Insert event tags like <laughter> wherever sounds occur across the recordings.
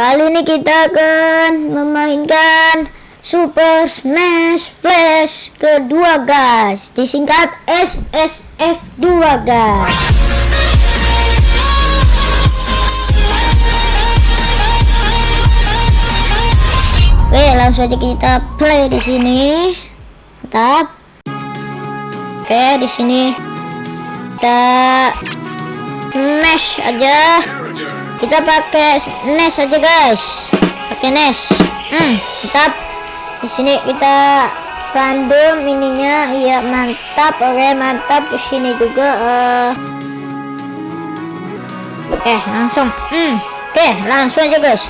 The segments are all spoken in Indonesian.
Kali ini kita akan memainkan Super Smash Flash kedua guys. Disingkat SSF2 guys. Oke langsung aja kita play di sini. Mantap Oke di sini kita mesh aja kita pakai NES aja guys. Pakai NES hmm mantap. Di sini kita random ininya. Iya mantap. Oke mantap. Di sini juga uh... oke langsung. Hmm oke langsung aja guys.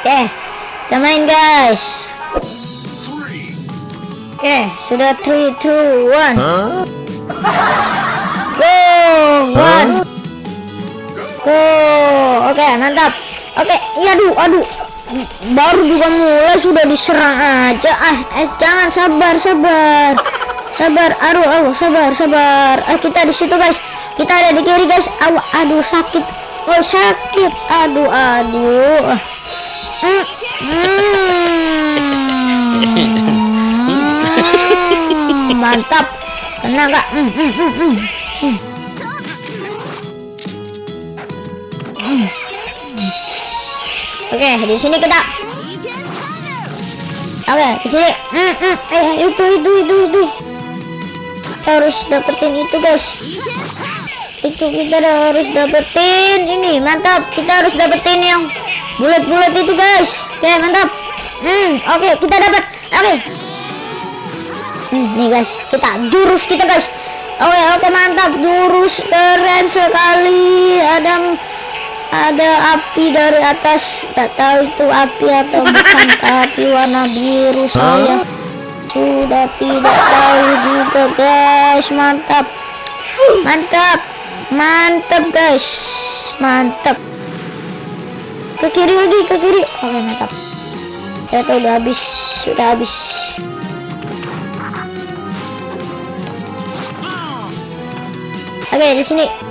Oke kita main guys. Oke sudah 3 2 1 go oke mantap. Oke iya aduh aduh. Baru juga mulai sudah diserang aja. Ah eh jangan sabar sabar. Sabar aduh aduh sabar sabar. Eh kita di situ guys. Kita ada di kiri guys. Aduh, aduh sakit. Oh sakit. Aduh aduh. Hmm, hmm. <laughs> mantap. Kena hmm, hmm, hmm. Hmm. Hmm. Oke, di sini kita. Oke, di sini. Hmm, hmm. Eh, itu, itu, itu, itu. Kita harus dapetin itu, guys. Itu kita harus dapetin ini. Mantap. Kita harus dapetin yang bulat-bulat itu, guys. Oke, mantap. Hmm, oke, kita dapat. Oke. Hmm, nih, guys. Kita jurus kita, guys. Oke, oke, mantap. Jurus keren sekali. Ada ada api dari atas tak tahu itu api atau bukan <laughs> api warna biru saya sudah tidak tahu juga guys. Mantap. Mantap. Mantap guys. Mantap. Ke kiri lagi ke kiri. Oke mantap. Ternyata udah habis sudah habis. Oke di sini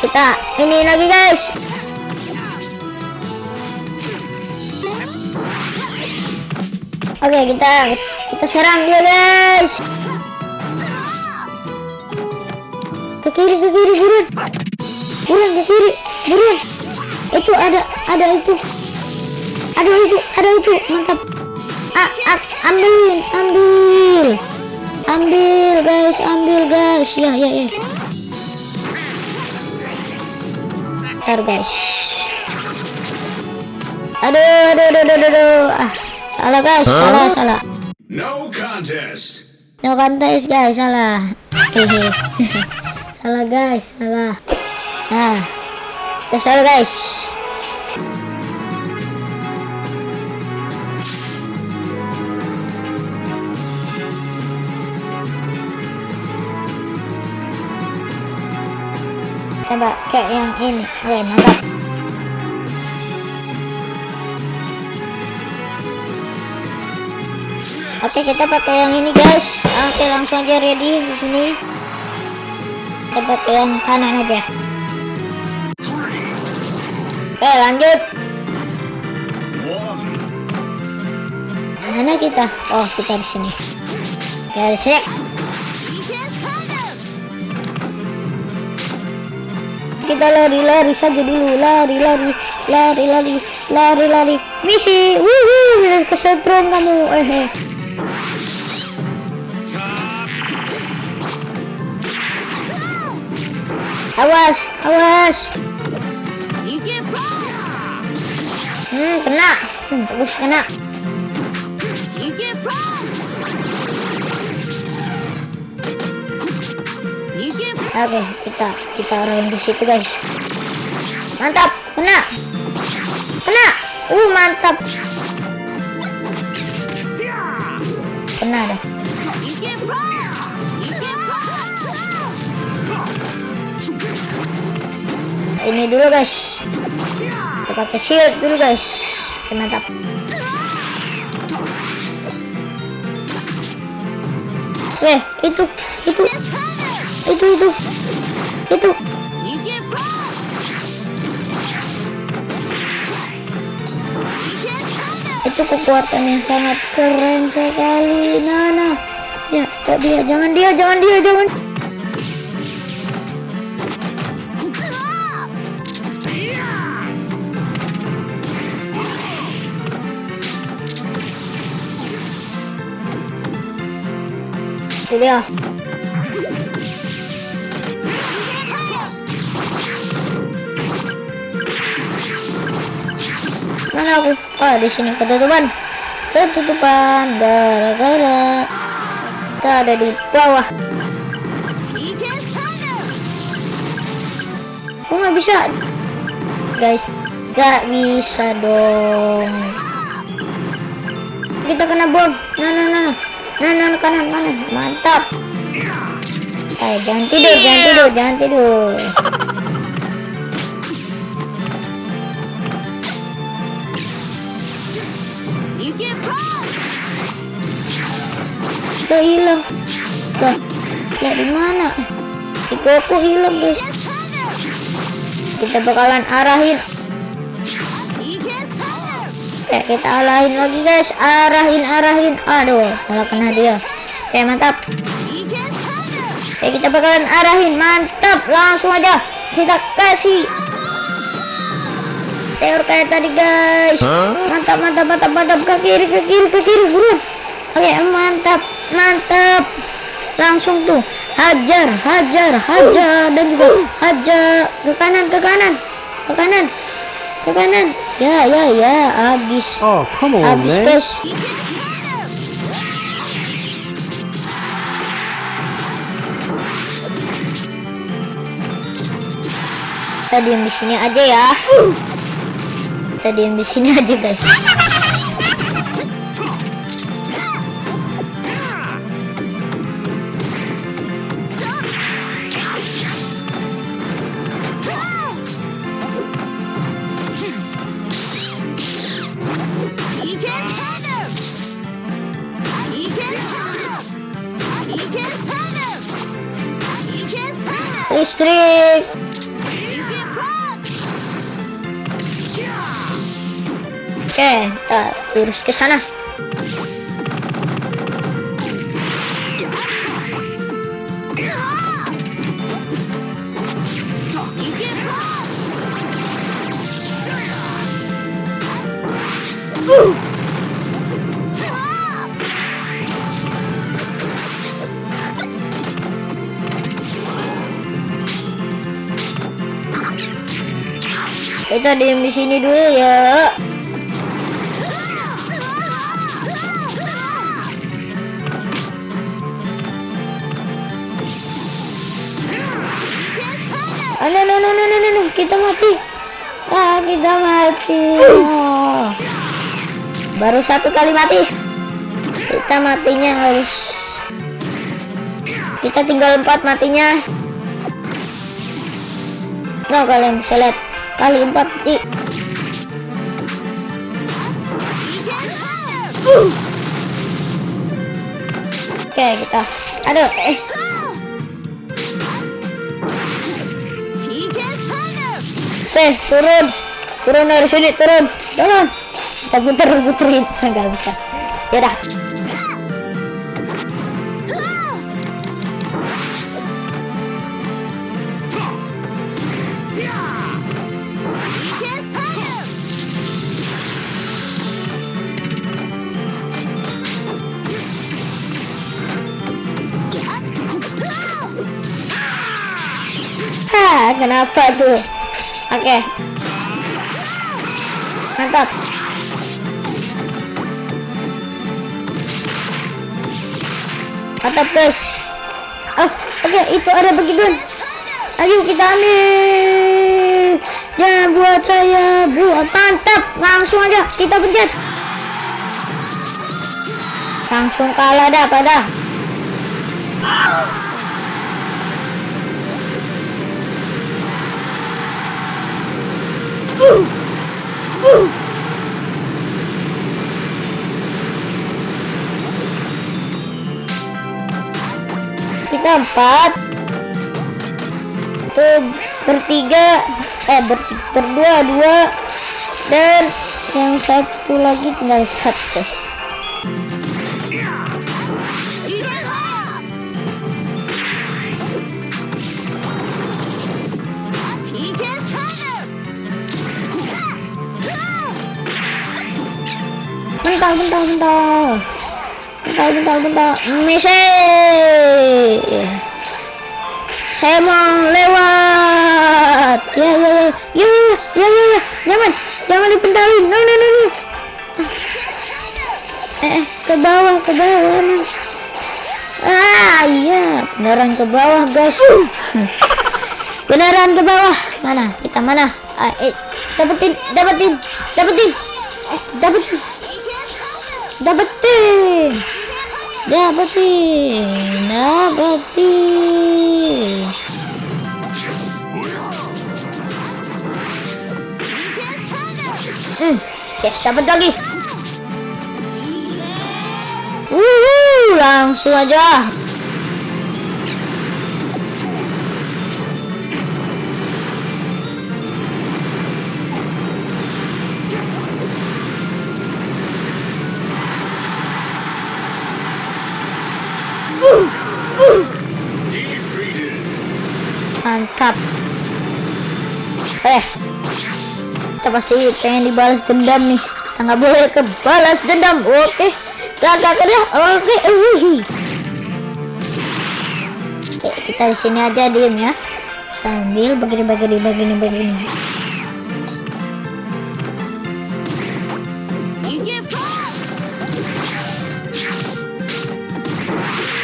kita ini lagi guys. Oke kita kita serang dia guys. Ke kiri ke kiri buruan buruan ke kiri buruan itu ada ada itu. Ada itu ada itu. Mantap. Ah, ah, ambil ambil. Ambil guys ambil guys. Ya ya ya ntar guys aduh aduh aduh aduh, aduh. ah salah guys huh? salah salah. No contest. No contest guys salah. Hehe <laughs> salah guys salah. Nah kita salah guys coba kayak yang ini. Oke mantap. Oke kita pakai yang ini guys. Oke langsung aja ready di sini. Kita pakai yang kanan aja. Oke lanjut. Mana kita? Oh kita di sini. Oke di kita lari-lari saja dulu. Lari-lari lari-lari lari-lari misi wuhu kesetrum kamu. Eh, eh. awas awas. Hmm kena. Bagus kena Oke, kita kita orang di situ guys. Mantap, kena, kena. Uh, mantap. Kena deh. Ini dulu guys. Kita pakai shield dulu guys. Mantap. Oke, itu, itu, itu, itu, itu. Itu kekuatan yang sangat keren sekali. Nah. Ya, kok dia? Jangan dia, jangan dia, jangan. Itu dia. Mana aku? Oh, di sini ketutupan. Ketutupan gara-gara kita ada di bawah. Aku nggak bisa, guys. Gak bisa dong. Kita kena bom. Nah, nah, nah, nah, nah, nah, kanan, kanan. Mantap. Eh, jangan tidur, jangan tidur, jangan tidur. <laughs> Udah hilang. Lah, ya di mana? Si Goku hilang, guys. Kita bakalan arahin. Eh, kita arahin lagi, guys. Arahin, arahin. Aduh, malah kena dia. Oke, mantap. Oke, kita bakalan arahin. Mantap, langsung aja. Kita kasih teor kayak tadi, guys. Mantap, mantap, mantap, mantap. Ke kiri, ke kiri, ke kiri, buruan. Oke, mantap mantap. Langsung tuh. Hajar hajar hajar. Dan juga hajar. Ke kanan ke kanan. Ke kanan. Ke kanan. Ya ya ya. Habis Oh, come on, habis man. guys. Kita diam di sini aja ya. Kita diam di sini aja guys listrik oke kita lurus ke sana kita diam di sini dulu ya Ah, no, no, no, no, no, no, kita mati. Ah, kita mati. Oh. Baru satu kali mati. Kita matinya harus. Kita tinggal empat matinya. No, kalian bisa lihat. Kali empat di. Oke, kita. Aduh, eh. Oke, turun. Turun dari sini, turun. Turun. Kita puter-puterin. Enggak <laughs> bisa. Yaudah. Kenapa tuh? Oke. Mantap. Mantap, guys. Oh, oke, itu ada begituan. Ayo kita ambil. Jangan buat saya buat mantap. Langsung aja kita pencet. Langsung kalah dah pada. Kita empat. Itu bertiga. Eh ber, berdua dua. Dan yang satu lagi tinggal satu guys bentar bentar bentar. Bentar bentar bentar. Messi saya mau lewat. Ya ya ya. Ya ya ya ya. Jangan jangan dipentalin. No no no no. Eh eh, ke bawah ke bawah emang ah iya. Beneran ke bawah guys. Beneran ke bawah. Mana? Kita mana? Ah, eh, dapetin dapetin dapetin. Eh, dapetin dapetin. Dapetin. Dapetin. Hmm yes dapat lagi. Wuhu, langsung aja mantap. Eh kita pasti pengen dibalas dendam nih. Kita nggak boleh kebalas dendam. Oke gak ya? Oke oke kita di sini aja diem ya. Sambil begini begini begini begini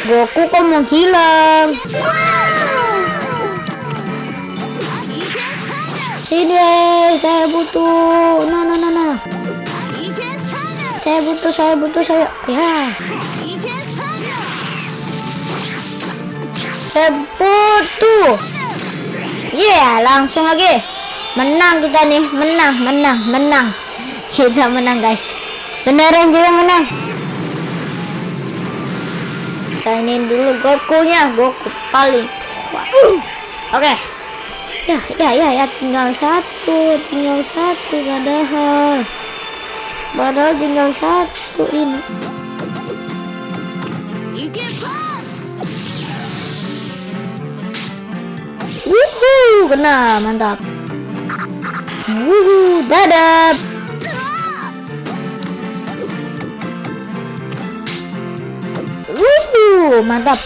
Goku kok menghilang Sini, saya butuh. Nah, nah, nah, nah. Saya butuh, saya butuh, saya. Ya. Saya butuh. Yeah, langsung lagi. Menang kita nih, menang, menang, menang. Kita menang, guys. Beneran juga menang. Kita ini dulu Goku-nya, Goku paling. Oke. Okay ya ya ya ya tinggal satu tinggal satu padahal padahal tinggal satu ini Wuhu, kena mantap. Wuhu, dadah. Wuhu, mantap.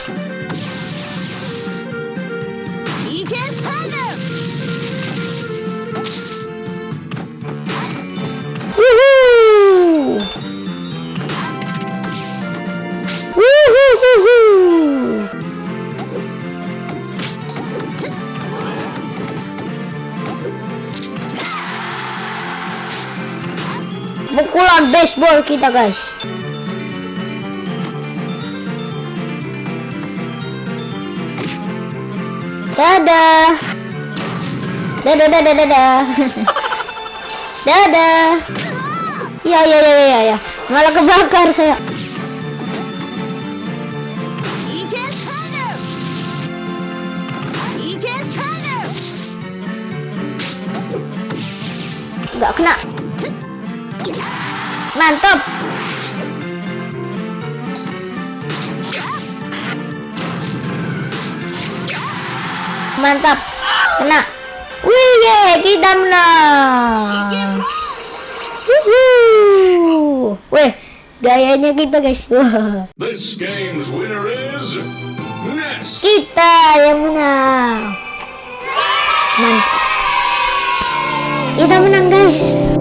Baseball kita guys. Dadah. Dadah dadah dadah dadah. Ya ya ya ya ya malah kebakar saya. Nggak kena Mantap. Mantap. Kena. Wih, ye kita menang. Wuhu. Weh, gayanya kita, guys. This. Kita yang menang. Mantap. Kita menang, guys.